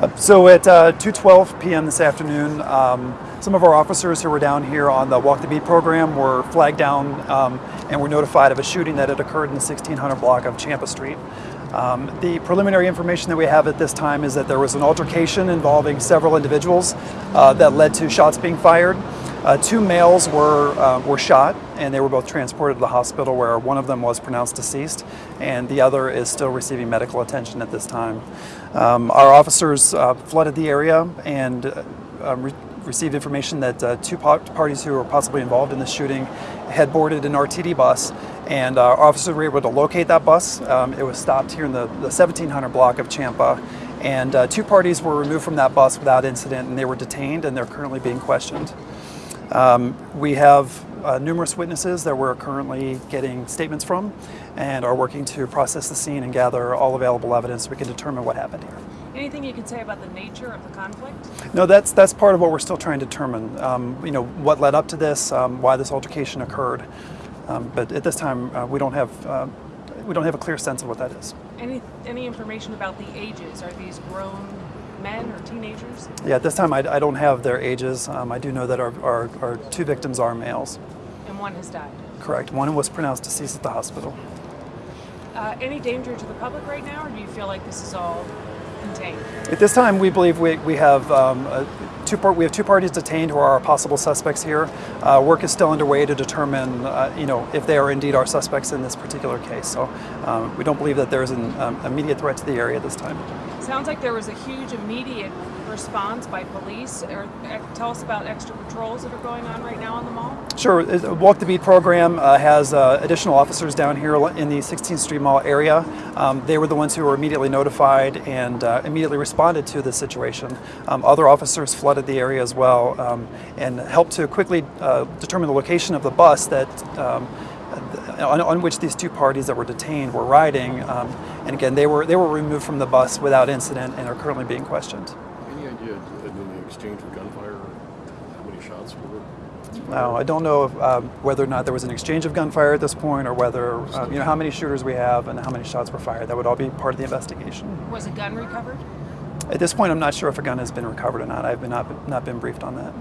Uh, So at uh, 2:12 p.m. this afternoon, um, some of our officers who were down here on the Walk the Beat program were flagged down um, and were notified of a shooting that had occurred in the 1600 block of Champa Street. Um, the preliminary information that we have at this time is that there was an altercation involving several individuals uh, that led to shots being fired. Uh, two males were uh, were shot, and they were both transported to the hospital, where one of them was pronounced deceased, and the other is still receiving medical attention at this time. Um, our officers uh, flooded the area and uh, um, re- received information that uh, two parties who were possibly involved in the shooting had boarded an RTD bus, and uh, our officers were able to locate that bus. Um, it was stopped here in the, the 1700 block of Champa, and two parties were removed from that bus without incident, and they were detained, and they're currently being questioned. Um, we have uh, numerous witnesses that we're currently getting statements from and are working to process the scene and gather all available evidence so we can determine what happened here. Anything you can say about the nature of the conflict? No, that's that's part of what we're still trying to determine. Um, you know, what led up to this, um, why this altercation occurred. Um, but at this time, uh, we don't have uh, we don't have a clear sense of what that is. Any any information about the ages? Are these grown men or teenagers? Yeah, at this time, I, I don't have their ages. Um, I do know that our, our, our two victims are males. And one has died. Correct. One was pronounced deceased at the hospital. Uh, any danger to the public right now, or do you feel like this is all contained? At this time, we believe we, we have um, uh, two part, we have two parties detained who are our possible suspects here. Uh, work is still underway to determine, uh, you know, if they are indeed our suspects in this particular case. So um, we don't believe that there is an um, immediate threat to the area at this time. Sounds like there was a huge immediate response by police. Or, uh, tell us about extra patrols that are going on right now on the mall. Sure. uh, Walk the Beat program uh, has uh, additional officers down here in the 16th Street Mall area. Um, they were the ones who were immediately notified and uh, immediately responded to the situation. Um, other officers flooded the area as well um, and helped to quickly uh, determine the location of the bus that. Um, on, on which these two parties that were detained were riding, um, and again, they were they were removed from the bus without incident and are currently being questioned. Any idea in the exchange of gunfire, how many shots were? Now, I don't know if, um, whether or not there was an exchange of gunfire at this point, or whether um, you know how many shooters we have and how many shots were fired. That would all be part of the investigation. Was a gun recovered? At this point, I'm not sure if a gun has been recovered or not. I've been not, not been briefed on that.